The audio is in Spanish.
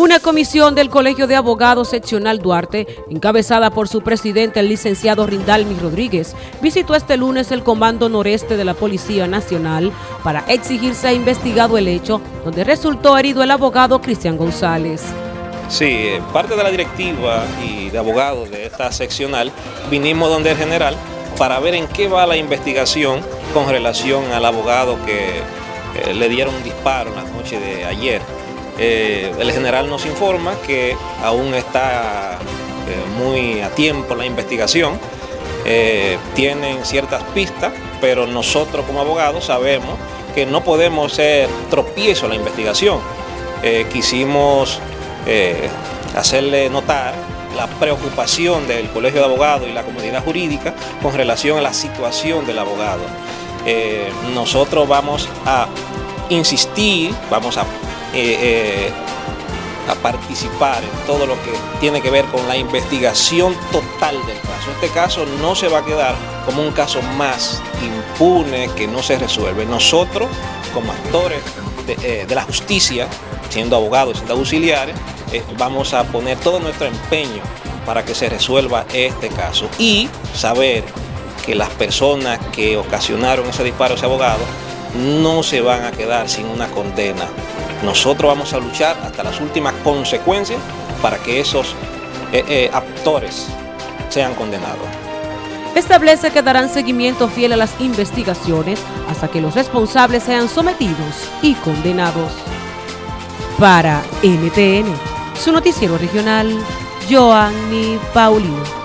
Una comisión del Colegio de Abogados Seccional Duarte, encabezada por su presidente, el licenciado Rindalmi Rodríguez, visitó este lunes el Comando Noreste de la Policía Nacional para exigir se ha investigado el hecho donde resultó herido el abogado Cristian González. Sí, parte de la directiva y de abogados de esta seccional vinimos donde el general para ver en qué va la investigación con relación al abogado que eh, le dieron un disparo en la noche de ayer. Eh, el general nos informa que aún está eh, muy a tiempo la investigación, eh, tienen ciertas pistas, pero nosotros como abogados sabemos que no podemos ser tropiezo a la investigación. quisimos hacerle notar la preocupación del Colegio de Abogados y la comunidad jurídica con relación a la situación del abogado. nosotros vamos a insistir, vamos a eh, eh, a participar en todo lo que tiene que ver con la investigación total del caso. Este caso no se va a quedar como un caso más impune que no se resuelve. Nosotros, como actores de, eh, la justicia, siendo abogados, siendo auxiliares, vamos a poner todo nuestro empeño para que se resuelva este caso y saber que las personas que ocasionaron ese disparo ese abogado no se van a quedar sin una condena. Nosotros vamos a luchar hasta las últimas consecuencias para que esos eh, eh, actores sean condenados. Establece que darán seguimiento fiel a las investigaciones hasta que los responsables sean sometidos y condenados. Para NTN, su noticiero regional, Joanny Paulino.